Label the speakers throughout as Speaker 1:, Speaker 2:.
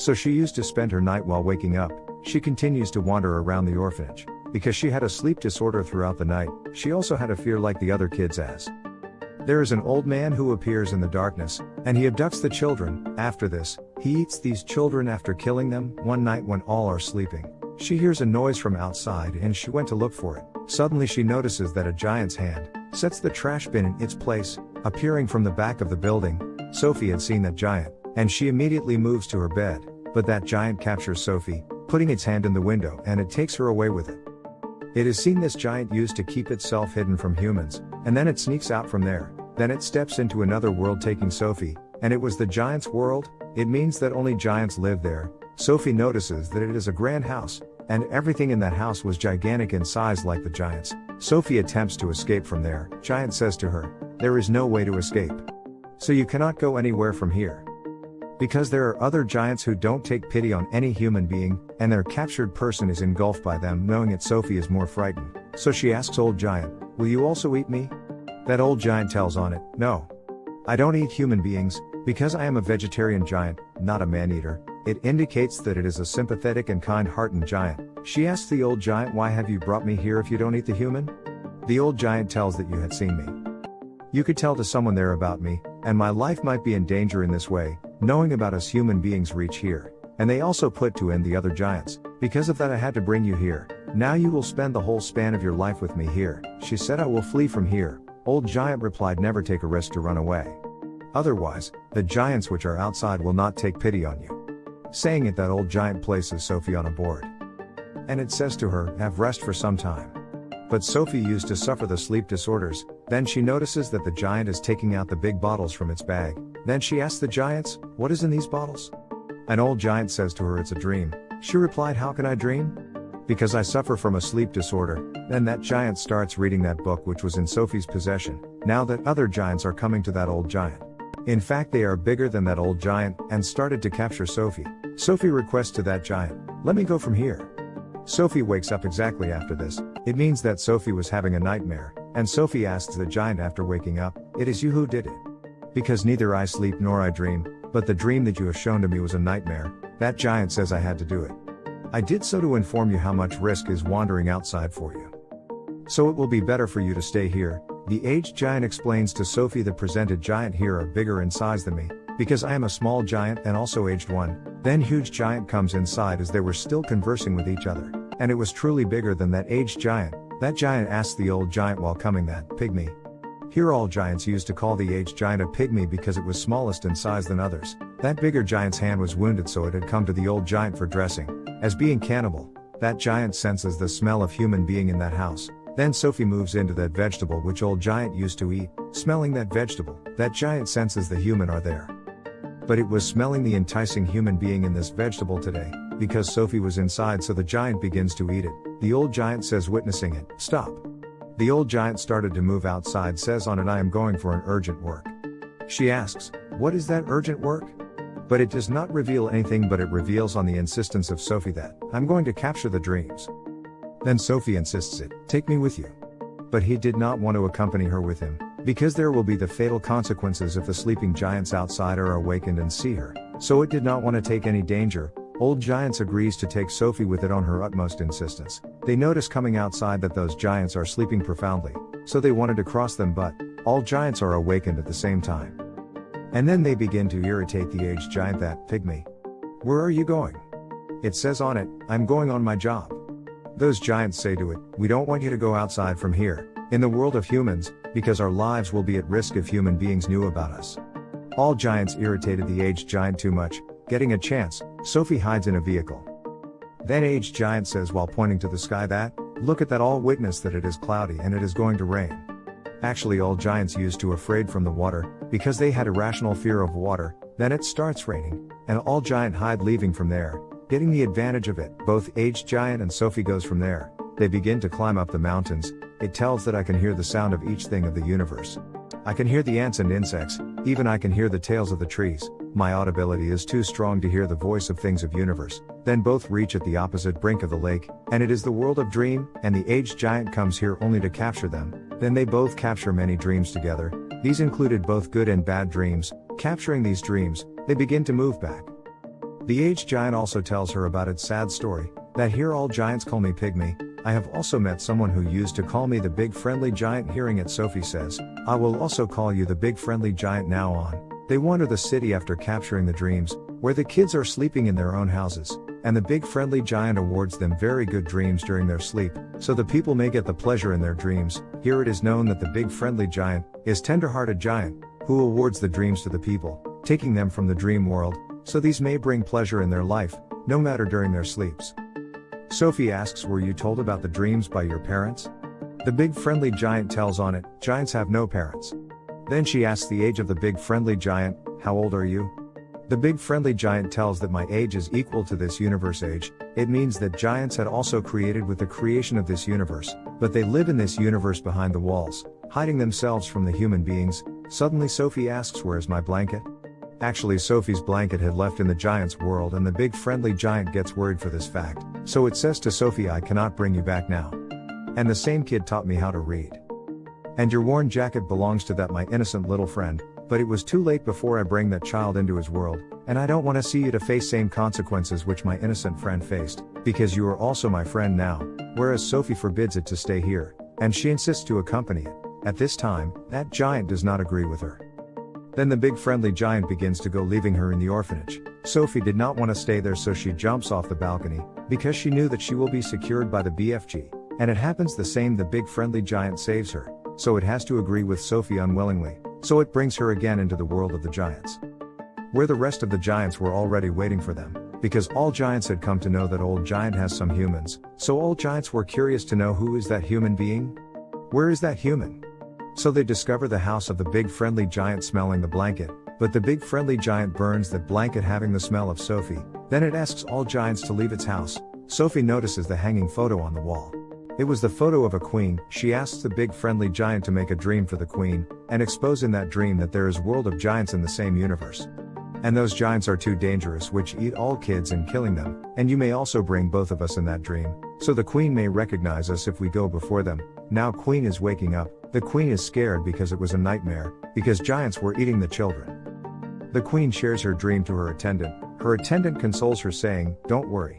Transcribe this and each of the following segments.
Speaker 1: So she used to spend her night while waking up, she continues to wander around the orphanage. Because she had a sleep disorder throughout the night, she also had a fear like the other kids as. There is an old man who appears in the darkness, and he abducts the children. After this, he eats these children after killing them. One night when all are sleeping, she hears a noise from outside and she went to look for it. Suddenly she notices that a giant's hand sets the trash bin in its place, appearing from the back of the building. Sophie had seen that giant, and she immediately moves to her bed, but that giant captures Sophie, putting its hand in the window and it takes her away with it. It is seen this giant used to keep itself hidden from humans, and then it sneaks out from there. Then it steps into another world taking Sophie, and it was the giant's world, it means that only giants live there. Sophie notices that it is a grand house, and everything in that house was gigantic in size like the giants. Sophie attempts to escape from there. Giant says to her, There is no way to escape. So you cannot go anywhere from here. Because there are other giants who don't take pity on any human being, and their captured person is engulfed by them knowing it Sophie is more frightened. So she asks old giant, will you also eat me? That old giant tells on it, no. I don't eat human beings, because I am a vegetarian giant, not a man-eater. It indicates that it is a sympathetic and kind-hearted giant. She asks the old giant why have you brought me here if you don't eat the human? The old giant tells that you had seen me. You could tell to someone there about me, and my life might be in danger in this way, knowing about us human beings reach here. And they also put to end the other giants. Because of that I had to bring you here. Now you will spend the whole span of your life with me here. She said I will flee from here. Old giant replied never take a risk to run away. Otherwise, the giants which are outside will not take pity on you. Saying it that old giant places Sophie on a board. And it says to her, have rest for some time. But Sophie used to suffer the sleep disorders, then she notices that the giant is taking out the big bottles from its bag. Then she asks the giants, what is in these bottles? An old giant says to her it's a dream. She replied how can I dream? Because I suffer from a sleep disorder. Then that giant starts reading that book which was in Sophie's possession, now that other giants are coming to that old giant. In fact they are bigger than that old giant, and started to capture Sophie. Sophie requests to that giant, let me go from here. Sophie wakes up exactly after this, it means that Sophie was having a nightmare, and Sophie asks the giant after waking up, It is you who did it. Because neither I sleep nor I dream, but the dream that you have shown to me was a nightmare, that giant says I had to do it. I did so to inform you how much risk is wandering outside for you. So it will be better for you to stay here, the aged giant explains to Sophie the presented giant here are bigger in size than me, because I am a small giant and also aged one, then huge giant comes inside as they were still conversing with each other and it was truly bigger than that aged giant. That giant asked the old giant while coming that, pygmy. Here all giants used to call the aged giant a pygmy because it was smallest in size than others. That bigger giant's hand was wounded so it had come to the old giant for dressing. As being cannibal, that giant senses the smell of human being in that house. Then Sophie moves into that vegetable which old giant used to eat, smelling that vegetable, that giant senses the human are there. But it was smelling the enticing human being in this vegetable today, because Sophie was inside so the giant begins to eat it. The old giant says witnessing it, stop. The old giant started to move outside says on it I am going for an urgent work. She asks, what is that urgent work? But it does not reveal anything but it reveals on the insistence of Sophie that, I'm going to capture the dreams. Then Sophie insists it, take me with you. But he did not want to accompany her with him, because there will be the fatal consequences if the sleeping giants outside are awakened and see her. So it did not want to take any danger, Old Giants agrees to take Sophie with it on her utmost insistence. They notice coming outside that those giants are sleeping profoundly, so they wanted to cross them but, all giants are awakened at the same time. And then they begin to irritate the aged giant that, pygmy. Where are you going? It says on it, I'm going on my job. Those giants say to it, we don't want you to go outside from here, in the world of humans, because our lives will be at risk if human beings knew about us. All giants irritated the aged giant too much, Getting a chance, Sophie hides in a vehicle. Then aged giant says while pointing to the sky that, look at that all witness that it is cloudy and it is going to rain. Actually all giants used to afraid from the water, because they had irrational fear of water, then it starts raining, and all giant hide leaving from there, getting the advantage of it. Both aged giant and Sophie goes from there. They begin to climb up the mountains, it tells that I can hear the sound of each thing of the universe. I can hear the ants and insects, even I can hear the tails of the trees, my audibility is too strong to hear the voice of things of universe. Then both reach at the opposite brink of the lake, and it is the world of dream, and the aged giant comes here only to capture them. Then they both capture many dreams together. These included both good and bad dreams. Capturing these dreams, they begin to move back. The aged giant also tells her about its sad story, that here all giants call me Pygmy, I have also met someone who used to call me the big friendly giant hearing it Sophie says, I will also call you the big friendly giant now on. They wander the city after capturing the dreams, where the kids are sleeping in their own houses, and the big friendly giant awards them very good dreams during their sleep, so the people may get the pleasure in their dreams. Here it is known that the big friendly giant is tender-hearted giant, who awards the dreams to the people, taking them from the dream world, so these may bring pleasure in their life, no matter during their sleeps. Sophie asks Were you told about the dreams by your parents? The big friendly giant tells on it, Giants have no parents. Then she asks the age of the big friendly giant, How old are you? The big friendly giant tells that my age is equal to this universe age, it means that giants had also created with the creation of this universe, but they live in this universe behind the walls, hiding themselves from the human beings. Suddenly Sophie asks Where's my blanket? Actually Sophie's blanket had left in the giant's world and the big friendly giant gets worried for this fact, so it says to Sophie I cannot bring you back now. And the same kid taught me how to read. And your worn jacket belongs to that my innocent little friend, but it was too late before I bring that child into his world, and I don't want to see you to face same consequences which my innocent friend faced, because you are also my friend now, whereas Sophie forbids it to stay here, and she insists to accompany it. At this time, that giant does not agree with her. Then the big friendly giant begins to go leaving her in the orphanage. Sophie did not want to stay there so she jumps off the balcony, because she knew that she will be secured by the BFG. And it happens the same the big friendly giant saves her, so it has to agree with Sophie unwillingly, so it brings her again into the world of the giants. Where the rest of the giants were already waiting for them, because all giants had come to know that old giant has some humans, so all giants were curious to know who is that human being? Where is that human? So they discover the house of the big friendly giant smelling the blanket, but the big friendly giant burns that blanket having the smell of Sophie, then it asks all giants to leave its house. Sophie notices the hanging photo on the wall. It was the photo of a queen, she asks the big friendly giant to make a dream for the queen, and expose in that dream that there is world of giants in the same universe. And those giants are too dangerous which eat all kids and killing them, and you may also bring both of us in that dream, so the queen may recognize us if we go before them. Now queen is waking up, the queen is scared because it was a nightmare, because giants were eating the children. The queen shares her dream to her attendant, her attendant consoles her saying, Don't worry.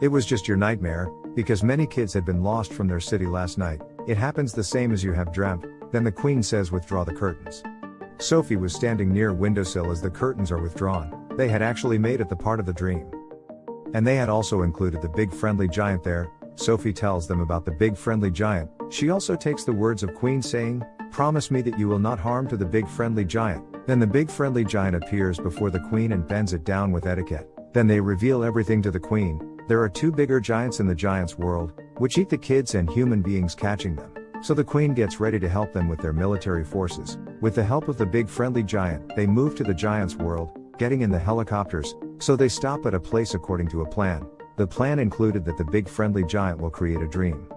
Speaker 1: It was just your nightmare, because many kids had been lost from their city last night, it happens the same as you have dreamt, then the queen says withdraw the curtains. Sophie was standing near windowsill as the curtains are withdrawn, they had actually made it the part of the dream. And they had also included the big friendly giant there, Sophie tells them about the big friendly giant, she also takes the words of Queen saying, Promise me that you will not harm to the big friendly giant. Then the big friendly giant appears before the queen and bends it down with etiquette. Then they reveal everything to the queen. There are two bigger giants in the giant's world, which eat the kids and human beings catching them. So the queen gets ready to help them with their military forces. With the help of the big friendly giant, they move to the giant's world, getting in the helicopters, so they stop at a place according to a plan. The plan included that the big friendly giant will create a dream.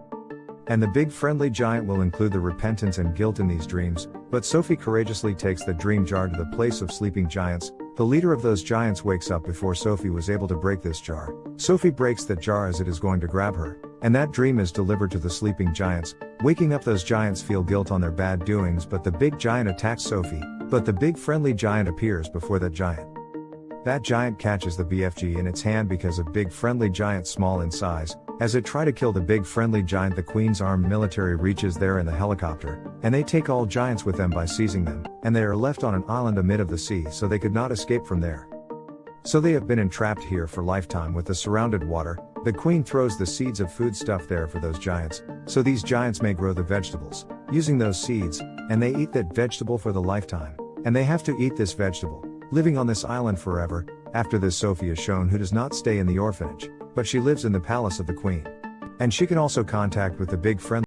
Speaker 1: And the big friendly giant will include the repentance and guilt in these dreams, but Sophie courageously takes the dream jar to the place of sleeping giants. The leader of those giants wakes up before Sophie was able to break this jar. Sophie breaks that jar as it is going to grab her, and that dream is delivered to the sleeping giants. Waking up those giants feel guilt on their bad doings but the big giant attacks Sophie, but the big friendly giant appears before that giant. That giant catches the BFG in its hand because of big friendly giant small in size, as it try to kill the big friendly giant the Queen's armed military reaches there in the helicopter, and they take all giants with them by seizing them, and they are left on an island amid of the sea so they could not escape from there. So they have been entrapped here for lifetime with the surrounded water, the queen throws the seeds of food stuff there for those giants, so these giants may grow the vegetables, using those seeds, and they eat that vegetable for the lifetime, and they have to eat this vegetable, living on this island forever, after this Sophie is shown who does not stay in the orphanage, but she lives in the palace of the queen. And she can also contact with the big friendly